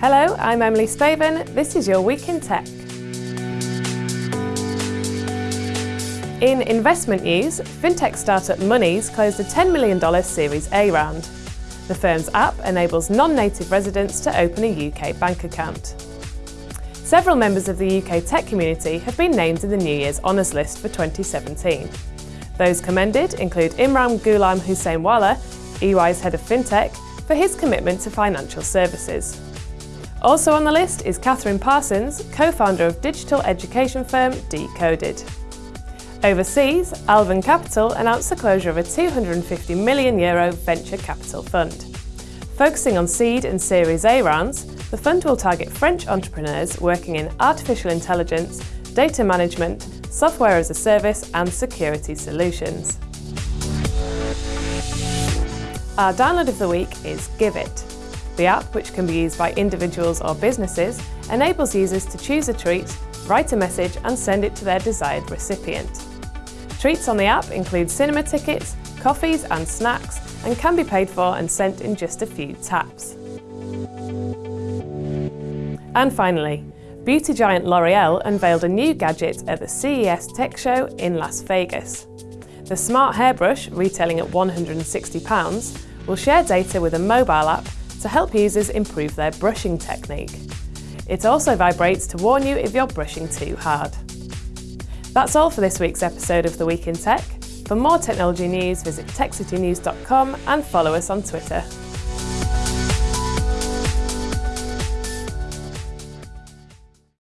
Hello, I'm Emily Spaven. This is your Week in Tech. In investment news, fintech startup Monese closed a $10 million Series A round. The firm's app enables non-native residents to open a UK bank account. Several members of the UK tech community have been named in the New Year's Honours List for 2017. Those commended include Imran Gulamhuseinwala, EY's head of fintech, for his commitment to financial services. Also on the list is Kathryn Parsons, co-founder of digital education firm Decoded. Overseas, Alven Capital announced the closure of a 250 million euro venture capital fund. Focusing on seed and Series A rounds, the fund will target French entrepreneurs working in artificial intelligence, data management, software as a service and security solutions. Our download of the week is GiveIt. The app, which can be used by individuals or businesses, enables users to choose a treat, write a message and send it to their desired recipient. Treats on the app include cinema tickets, coffees and snacks and can be paid for and sent in just a few taps. And finally, beauty giant L'Oreal unveiled a new gadget at the CES Tech Show in Las Vegas. The smart hairbrush, retailing at £160, will share data with a mobile app to help users improve their brushing technique. It also vibrates to warn you if you're brushing too hard. That's all for this week's episode of The Week in Tech. For more technology news, visit techcitynews.com and follow us on Twitter.